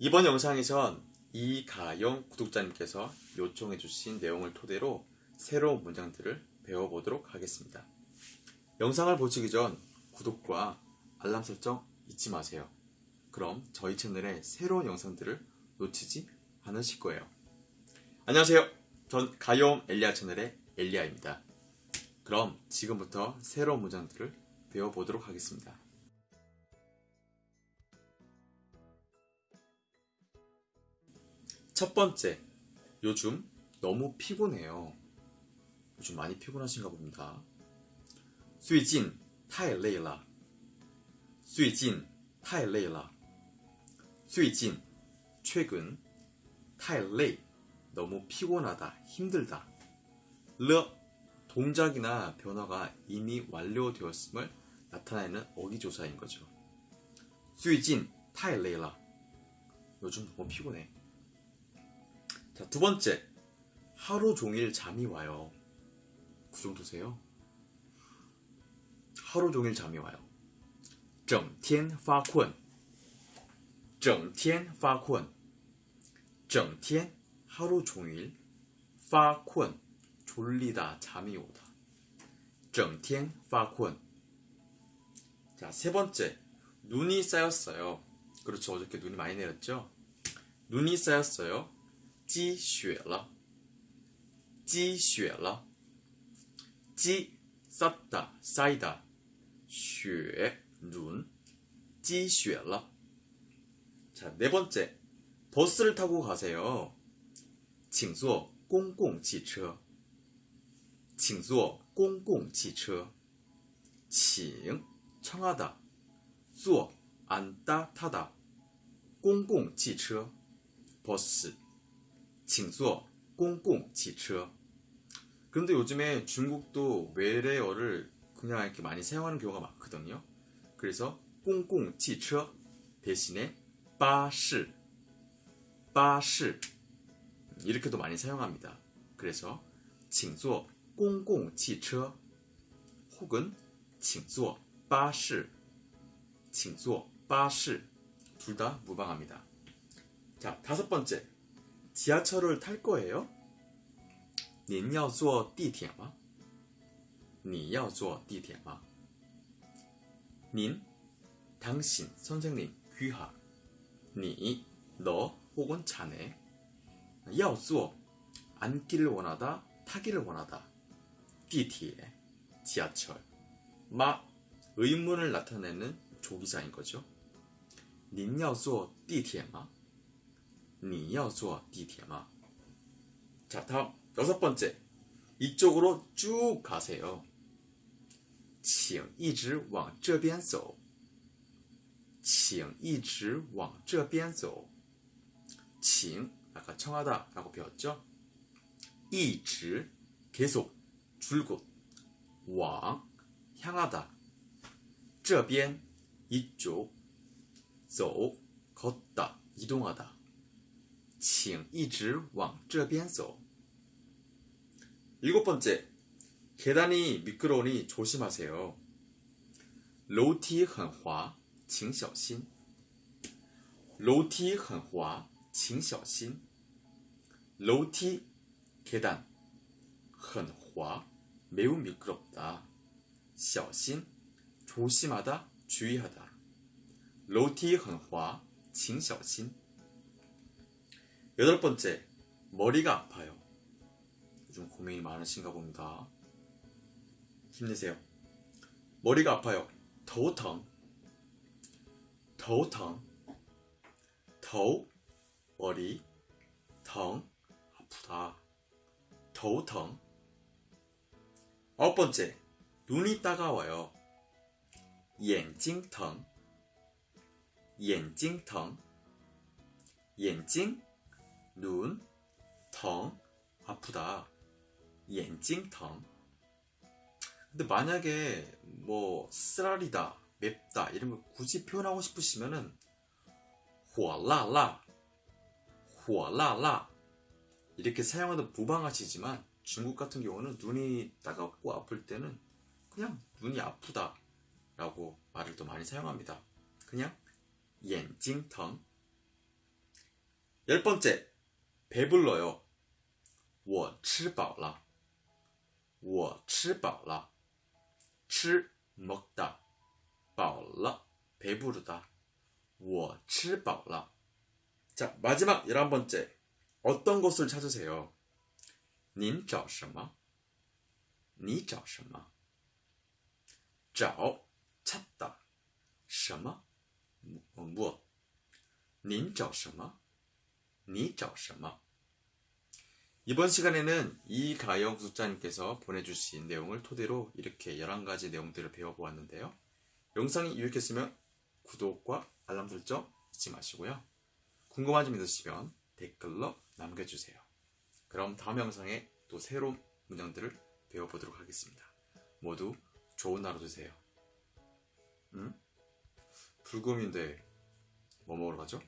이번 영상에선 이가영 구독자님께서 요청해 주신 내용을 토대로 새로운 문장들을 배워보도록 하겠습니다. 영상을 보시기 전 구독과 알람 설정 잊지 마세요. 그럼 저희 채널의 새로운 영상들을 놓치지 않으실 거예요. 안녕하세요. 전 가용 엘리아 채널의 엘리아입니다. 그럼 지금부터 새로운 문장들을 배워보도록 하겠습니다. 첫 번째, 요즘 너무 피곤해요. 요즘 많이 피곤하신가 봅니다. 最近太累了.最近太累了.最近 최근 太累 너무 피곤하다, 힘들다. 르 동작이나 변화가 이미 완료되었음을 나타내는 어기조사인 거죠. 最近太累了. 요즘 너무 피곤해. 자, 두 번째. 하루 종일 잠이 와요. 그 정도세요? 하루 종일 잠이 와요. 整天发困.整天发困.整天 하루 종일 发困 졸리다 잠이 오다. 整天发困. 자, 세 번째. 눈이 쌓였어요. 그렇죠. 어저께 눈이 많이 내렸죠? 눈이 쌓였어요. 积雪了.积雪了.积 쌓다, 쌓이다. 雪, 눈. 积雪了. 자, 네 번째. 버스를 타고 가세요. 请坐公共汽车.请坐公共汽车.请 청하다. 坐 앉다, 타다. 公共汽车 버스. 请坐公共汽车. 그런데 요즘에 중국도 외래어를 그냥 이렇게 많이 사용하는 경우가 많거든요. 그래서 公共汽车 대신에 巴士, 巴士 이렇게도 많이 사용합니다. 그래서 请坐公共汽车 혹은 请坐巴士,请坐巴士 둘 다 무방합니다. 자, 다섯 번째. 지하철을 탈 거예요? 您要坐地铁吗?你要坐地铁吗?您 당신, 선생님, 귀하. 你 너 혹은 자네. 要坐 앉기를 원하다, 타기를 원하다. 地铁 지하철. 마 의문을 나타내는 조기자인 거죠. 您要坐地铁吗? 你要坐地铁吗? 자, 다음 여섯 번째. 이쪽으로 쭉 가세요. 请一直往这边走.请一直往这边走. 请 아까 청하다라고 배웠죠? 一直 계속 줄곧 往 향하다. 这边 이쪽 走 걷다 이동하다. 请一直往这边走. 일곱 번째, 계단이 미끄러우니 조심하세요. 楼梯很滑,请小心.楼梯很滑,请小心.楼梯 계단 很滑 매우 미끄럽다. 小心 조심하다, 주의하다. 楼梯很滑,请小心. 여덟 번째, 머리가 아파요. 요즘 고민이 많으신가 봅니다. 힘내세요. 머리가 아파요. 头疼,头疼,头 머리, 疼 아프다. 头疼. 아홉 번째, 눈이 따가워요. 眼睛疼,眼睛疼,眼睛 눈, 텅, 아프다, 옌찡텅. 근데 만약에 뭐 쓰라리다, 맵다 이런 걸 굳이 표현하고 싶으시면은 호라라, 호라라 이렇게 사용하는 무방하시지만 중국 같은 경우는 눈이 따갑고 아플 때는 그냥 눈이 아프다 라고 말을 또 많이 사용합니다. 그냥 옌찡텅 열 번째 배불러요. 我吃饱了.我吃饱了.吃 먹다. 饱了 배부르다. 我吃饱了. 자, 마지막 열한 번째. 어떤 것을 찾으세요? 您找什么?你找什么?找 찾다. 什么? 뭐, 무엇? 您找什么? 你找什么? 이번 시간에는 이가영 구독자님께서 보내주신 내용을 토대로 이렇게 11가지 내용들을 배워보았는데요. 영상이 유익했으면 구독과 알람 설정 잊지 마시고요. 궁금한 점 있으시면 댓글로 남겨주세요. 그럼 다음 영상에 또 새로운 문장들을 배워보도록 하겠습니다. 모두 좋은 하루 되세요. 응? 불금인데 뭐 먹으러 가죠?